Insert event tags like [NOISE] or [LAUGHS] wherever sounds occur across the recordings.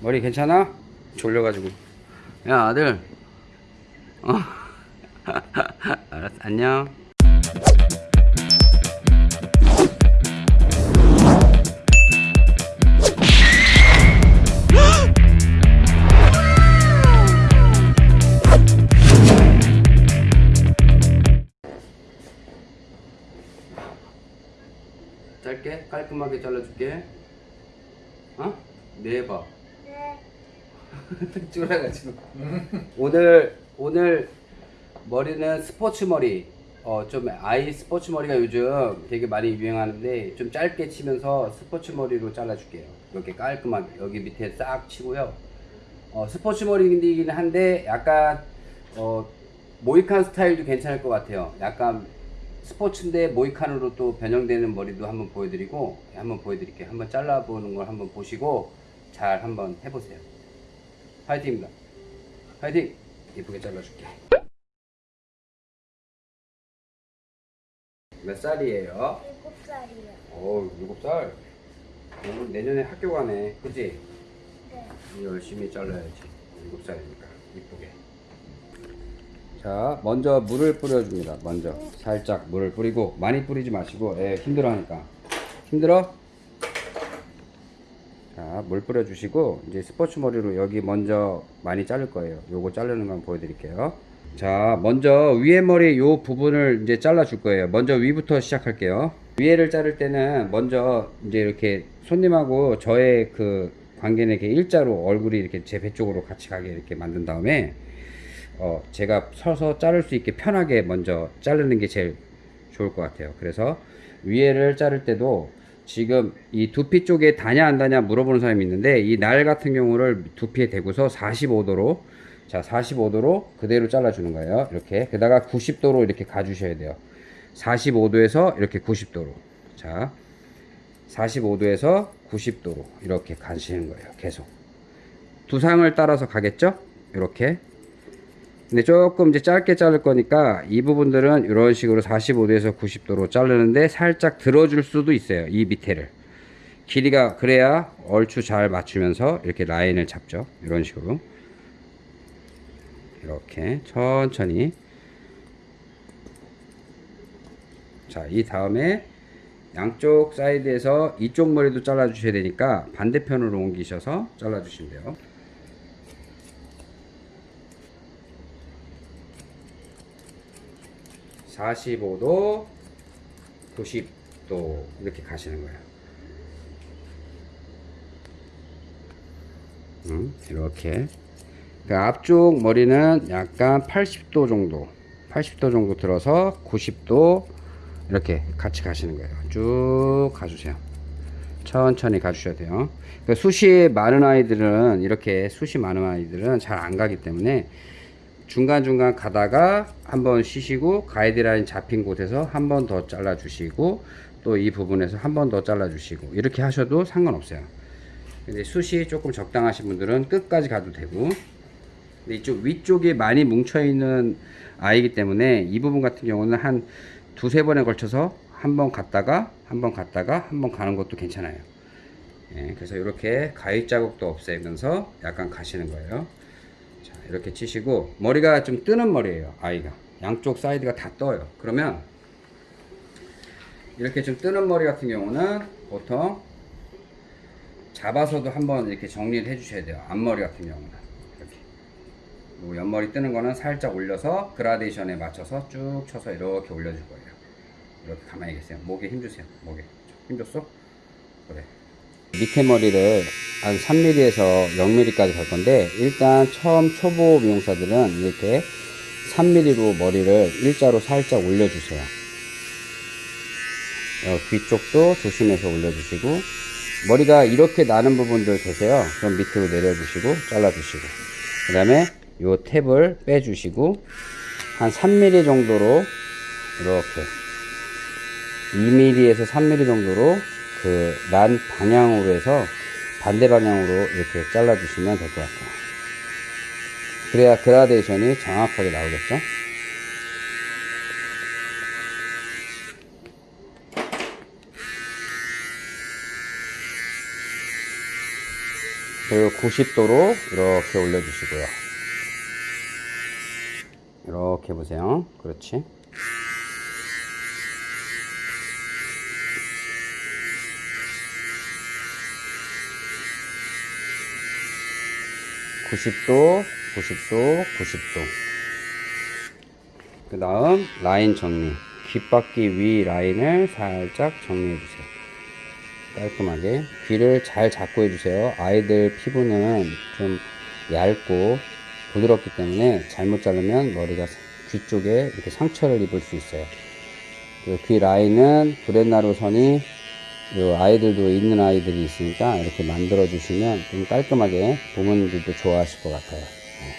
머리 괜찮아? 졸려가지고 야 아들 어 [LAUGHS] 알았어 안녕 [GASPS] 짧게 깔끔하게 잘라줄게 어? 네봐 네. [LAUGHS] 쫄아가지고. 오늘 오늘 머리는 스포츠 머리. 어 좀 아이 스포츠 머리가 요즘 되게 많이 유행하는데 좀 짧게 치면서 스포츠 머리로 잘라줄게요. 이렇게 깔끔하게. 여기 밑에 싹 치고요. 어 스포츠 머리이긴 한데 약간 어 모이칸 스타일도 괜찮을 것 같아요. 약간 스포츠인데 모이칸으로 또 변형되는 머리도 한번 보여드리고 한번 보여드릴게요. 한번 잘라보는 걸 한번 보시고 잘 한번 해보세요 파이팅입니다. 파이팅! 이쁘게 잘라줄게. 몇 살이에요? 일곱 살이요. 오, 일곱 살. 오늘 내년에 학교 가네. 그지? 네. 열심히 잘라야지. 일곱 살이니까. 이쁘게. 자, 먼저 물을 뿌려줍니다. 먼저. 살짝 물을 뿌리고, 많이 뿌리지 마시고, 애 힘들어 하니까. 힘들어? 자, 물 뿌려주시고, 이제 스포츠 머리로 여기 먼저 많이 자를 거예요. 요거 자르는 거 보여드릴게요. 자, 먼저 위에 머리 요 부분을 이제 잘라줄 거예요. 먼저 위부터 시작할게요. 위에를 자를 때는 먼저 이제 이렇게 손님하고 저의 그 관계는 이렇게 일자로 얼굴이 이렇게 제 배 쪽으로 같이 가게 이렇게 만든 다음에 어, 제가 서서 자를 수 있게 편하게 먼저 자르는 게 제일 좋을 것 같아요. 그래서 위에를 자를 때도 지금 이 두피 쪽에 다냐 안 다냐 물어보는 사람이 있는데 이 날 같은 경우를 두피에 대고서 45도로 자 45도로 그대로 잘라주는 거예요. 이렇게 게다가 90도로 이렇게 가주셔야 돼요. 45도에서 이렇게 90도로 자 45도에서 90도로 이렇게 가시는 거예요. 계속 두상을 따라서 가겠죠? 이렇게 근데 조금 이제 짧게 자를 거니까 이 부분들은 이런 식으로 45도에서 90도로 자르는데 살짝 들어줄 수도 있어요. 이 밑에를. 길이가 그래야 얼추 잘 맞추면서 이렇게 라인을 잡죠. 이런 식으로. 이렇게 천천히. 자, 이 다음에 양쪽 사이드에서 이쪽 머리도 잘라 주셔야 되니까 반대편으로 옮기셔서 잘라 주시면 돼요. 사십오 도 구십 도 이렇게 가시는 거예요. 음, 이렇게. 그 앞쪽 머리는 약간 80도 정도, 80도 정도 들어서 90도 이렇게 같이 가시는 거예요. 쭉 가주세요. 천천히 가주셔야 돼요. 그 숱이 많은 아이들은 이렇게 숱이 많은 아이들은 잘 안 가기 때문에 중간중간 가다가 한번 쉬시고 가이드라인 잡힌 곳에서 한 번 더 잘라 주시고 또 이 부분에서 한 번 더 잘라 주시고 이렇게 하셔도 상관없어요. 근데 숱이 조금 적당하신 분들은 끝까지 가도 되고. 근데 이쪽 위쪽에 많이 뭉쳐 있는 아이기 때문에 이 부분 같은 경우는 한 두세 번에 걸쳐서 한 번 갔다가 한 번 갔다가 한 번 가는 것도 괜찮아요. 예, 그래서 이렇게 가위 자국도 없애면서 약간 가시는 거예요. 자, 이렇게 치시고 머리가 좀 뜨는 머리예요 아이가. 양쪽 사이드가 다 떠요. 그러면 이렇게 좀 뜨는 머리 같은 경우는 보통 잡아서도 한번 이렇게 정리를 해 주셔야 돼요 앞머리 같은 경우는. 이렇게. 그리고 옆머리 뜨는 거는 살짝 올려서 그라데이션에 맞춰서 쭉 쳐서 이렇게 올려줄 거예요. 이렇게 가만히 계세요. 목에 힘 주세요. 목에. 힘 줬어? 그래 밑에 머리를 한 3mm에서 0mm까지 갈 건데 일단 처음 초보 미용사들은 이렇게 3mm로 머리를 일자로 살짝 올려주세요. 어, 뒤쪽도 조심해서 올려주시고 머리가 이렇게 나는 부분들 계세요. 그럼 밑으로 내려주시고 잘라주시고 그 다음에 요 탭을 빼주시고 한 3mm 정도로 이렇게 2mm에서 3mm 정도로 그 난 방향으로 해서 반대 방향으로 이렇게 잘라 주시면 될 것 같아요 그래야 그라데이션이 정확하게 나오겠죠 그리고 90도로 이렇게 올려주시고요. 이렇게 보세요. 그렇지. (90도) (90도) (90도) 그 다음 라인 정리. 귓바퀴 위 라인을 살짝 정리해 주세요. 깔끔하게. 귀를 잘 잡고 해주세요. 아이들 피부는 좀 얇고 부드럽기 때문에 잘못 자르면 머리가 귀 쪽에 이렇게 상처를 입을 수 있어요. 그귀 라인은 브렛나루 선이 요 아이들도 있는 아이들이 있으니까 이렇게 만들어 주시면 좀 깔끔하게 부모님들도 좋아하실 것 같아요. 네.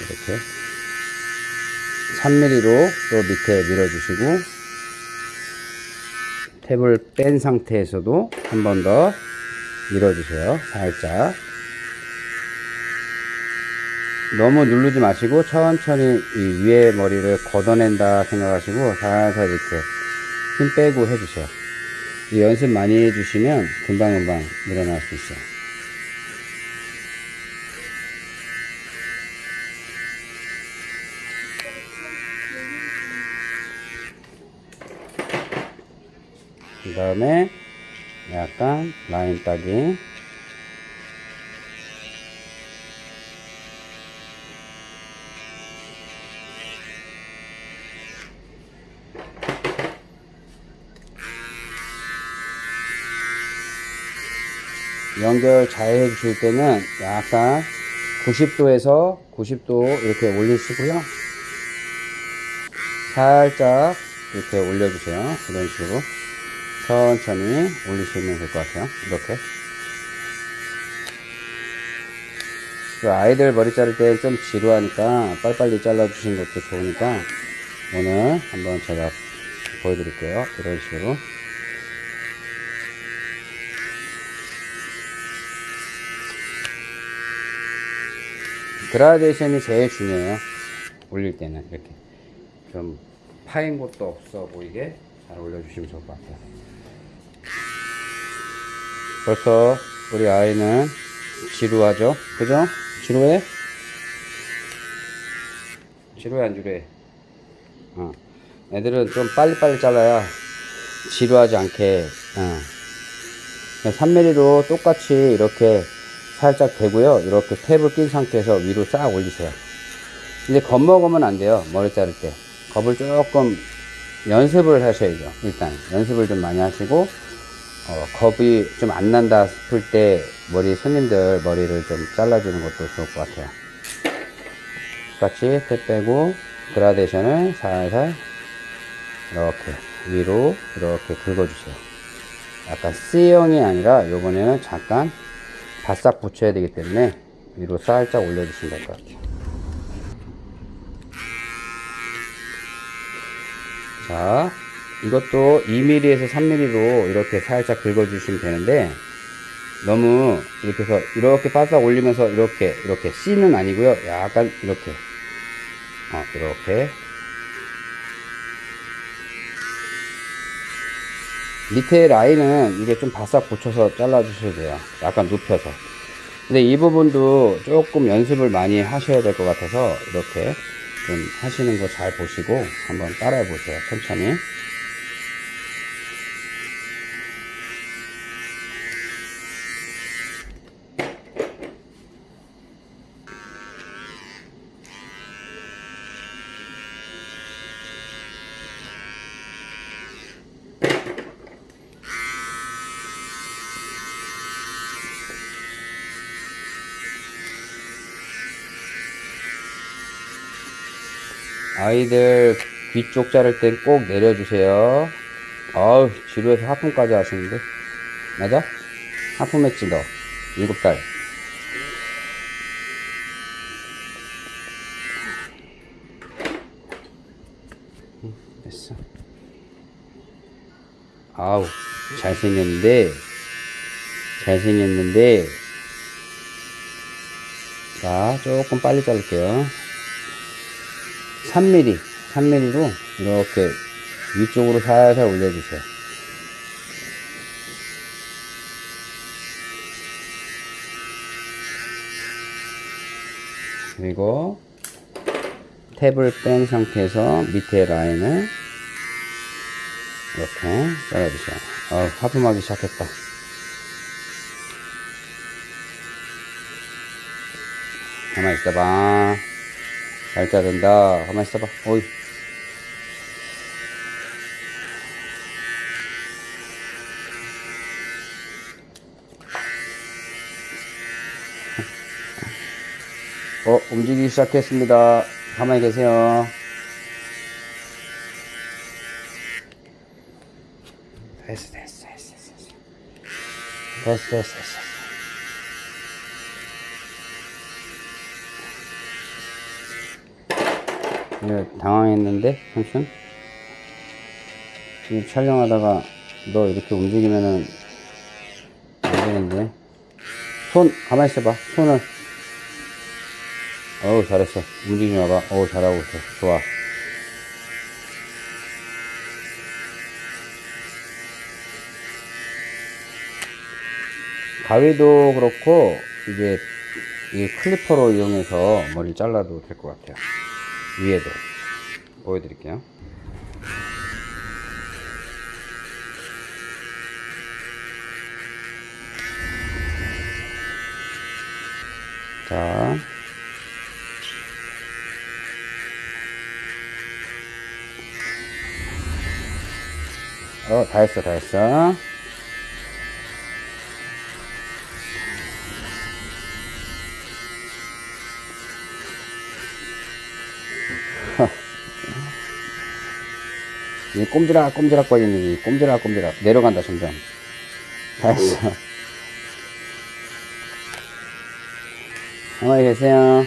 이렇게 3mm로 또 밑에 밀어 주시고 탭을 뺀 상태에서도 한 번 더 밀어 주세요. 살짝 너무 누르지 마시고 천천히 이 위에 머리를 걷어낸다 생각하시고 살살 이렇게 힘 빼고 해주세요. 이 연습 많이 해주시면 금방금방 늘어날 수 있어요. 그 다음에 약간 라인 따기 연결 잘 해주실 때는 약간 90도에서 90도 이렇게 올리시고요. 살짝 이렇게 올려주세요. 이런 식으로. 천천히 올리시면 될 것 같아요. 이렇게. 그 아이들 머리 자를 때 좀 지루하니까 빨리빨리 잘라 주신 것도 좋으니까 오늘 한번 제가 보여드릴게요. 이런 식으로 그라데이션이 제일 중요해요. 올릴 때는 이렇게. 좀 파인 곳도 없어 보이게 잘 올려주시면 좋을 것 같아요. 벌써 우리 아이는 지루하죠? 그죠? 지루해? 지루해 안 지루해? 어. 애들은 좀 빨리빨리 잘라야 지루하지 않게 어. 3mm로 똑같이 이렇게 살짝 대고요. 이렇게 탭을 낀 상태에서 위로 싹 올리세요. 근데 겁먹으면 안 돼요. 머리 자를 때. 겁을 조금 연습을 하셔야죠. 일단 연습을 좀 많이 하시고 어, 겁이 좀 안 난다 싶을 때 머리 손님들 머리를 좀 잘라주는 것도 좋을 것 같아요. 같이 탭 빼고 그라데이션을 살살 이렇게 위로 이렇게 긁어주세요. 약간 C형이 아니라 요번에는 잠깐 바싹 붙여야 되기 때문에 위로 살짝 올려주시면 될 것 같아요. 자 이것도 2mm에서 3mm로 이렇게 살짝 긁어주시면 되는데 너무 이렇게 해서 이렇게 바싹 올리면서 이렇게 이렇게 C는 아니고요. 약간 이렇게. 어, 이렇게. 밑에 라인은 이게 좀 바싹 붙여서 잘라 주셔야 돼요. 약간 눕혀서 근데 이 부분도 조금 연습을 많이 하셔야 될 것 같아서 이렇게 좀 하시는 거 잘 보시고 한번 따라해 보세요. 천천히 아이들 귀 쪽 자를 땐 꼭 내려주세요. 아우, 지루해서 하품까지 하시는데. 맞아? 하품했지, 너. 일곱 살. 응, 됐어. 아우, 잘생겼는데. 잘생겼는데. 자, 조금 빨리 자를게요. 3mm, 3mm로 이렇게 위쪽으로 살살 올려주세요. 그리고 탭을 뺀 상태에서 밑에 라인을 이렇게 잘라주세요. 어, 하품하기 시작했다. 가만 있어봐. 잘 자른다. 가만 있어봐. 어이. 어, 움직이기 시작했습니다. 가만히 계세요. 됐어, 됐어, 됐어, 됐어. 됐어, 됐어, 됐어. 예, 당황했는데, 삼촌? 지금 촬영하다가 너 이렇게 움직이면은 안 되는데. 손, 가만히 있어봐. 손을. 어우, 잘했어. 움직이지 마봐. 어우, 잘하고 있어. 좋아. 가위도 그렇고, 이제, 이 클리퍼로 이용해서 머리를 잘라도 될 것 같아요. 위에도. 보여드릴게요. 자. 어, 다 했어, 다 했어. 이 꼼지락 꼼지락 거리는 이 꼼지락 꼼지락. 내려간다 점점. 다 했어. [LAUGHS] 가만히 계세요.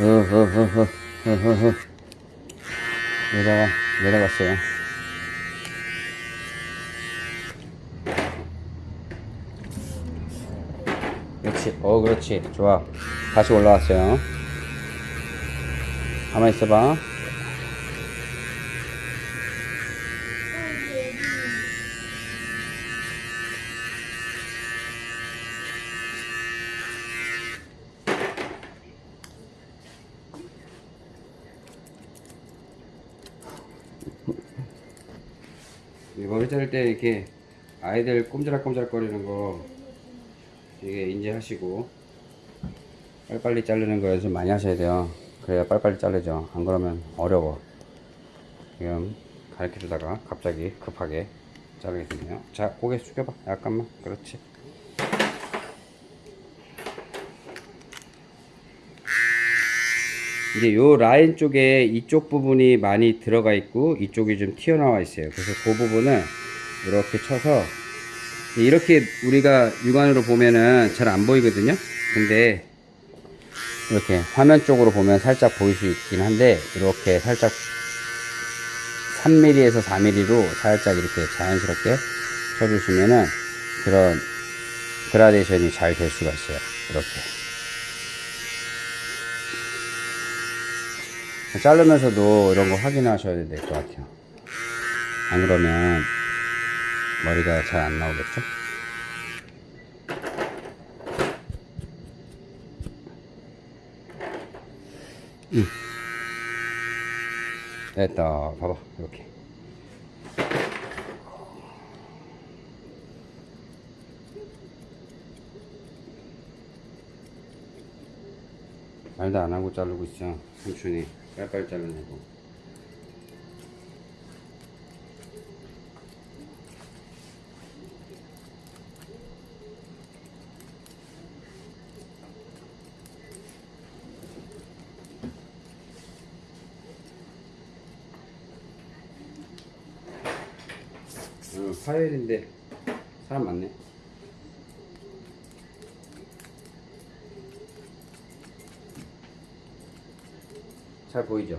어허허허허허허 내려가 내려갔어요 그렇지. 어, 그렇지. 좋아. 다시 올라왔어요. 가만히 있어봐. 이 머리 자를 때 이렇게 아이들 꼼지락꼼지락 거리는 거 이게 인지하시고 빨리빨리 자르는 거 연습 많이 하셔야 돼요. 그래야 빨리빨리 자르죠. 안 그러면 어려워. 지금 가르쳐 주다가 갑자기 급하게 자르게 되네요. 자 고개 숙여봐. 약간만. 그렇지. 이제 요 라인 쪽에 이쪽 부분이 많이 들어가 있고 이쪽이 좀 튀어나와 있어요. 그래서 그 부분을 이렇게 쳐서 이렇게 우리가 육안으로 보면은 잘 안 보이거든요. 근데 이렇게 화면 쪽으로 보면 살짝 보일 수 있긴 한데 이렇게 살짝 3mm에서 4mm로 살짝 이렇게 자연스럽게 쳐주시면은 그런 그라데이션이 잘 될 수가 있어요. 이렇게. 자르면서도 이런 거 확인하셔야 될 것 같아요. 안 그러면 머리가 잘 안 나오겠죠? 음. 됐다. 봐봐. 이렇게. 말도 안 하고 자르고 있어. 삼촌이 빨리빨리 자르냐고. 어, 화요일인데 사람 많네. 잘 보이죠?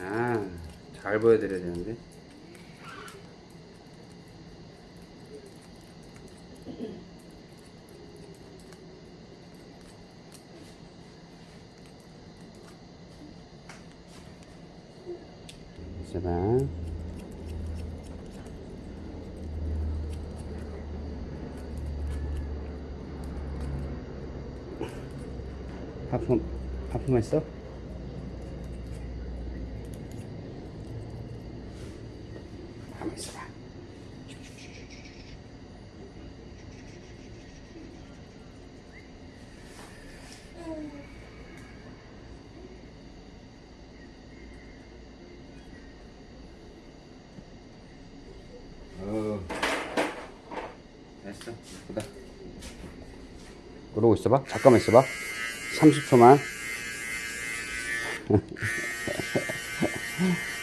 아, 잘 보여드려야 되는데. 있어봐. 하품, 하품했어? 가만 있어봐. 어, 예쁘다. 그러고 있어봐. 잠깐만 있어봐. 30초만. [LAUGHS]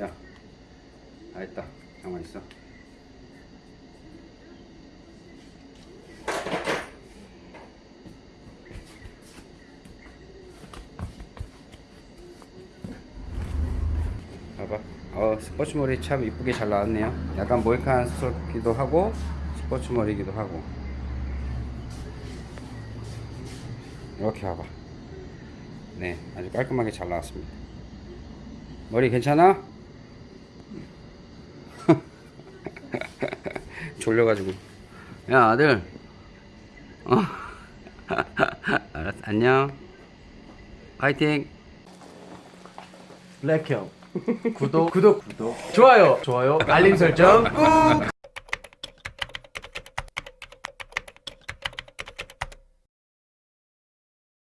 야, 다 했다. 가만 있어. 봐봐. 어, 스포츠 머리 참 이쁘게 잘 나왔네요. 약간 모이칸 스럽기도 하고 스포츠 머리기도 하고. 이렇게 봐봐. 네, 아주 깔끔하게 잘 나왔습니다. 머리 괜찮아? 졸려가지고. 야 아들. 어. [LAUGHS] 알았어. 안녕. 파이팅. 블랙형 구독 구독 구독 좋아요 좋아요 알림 설정 꾹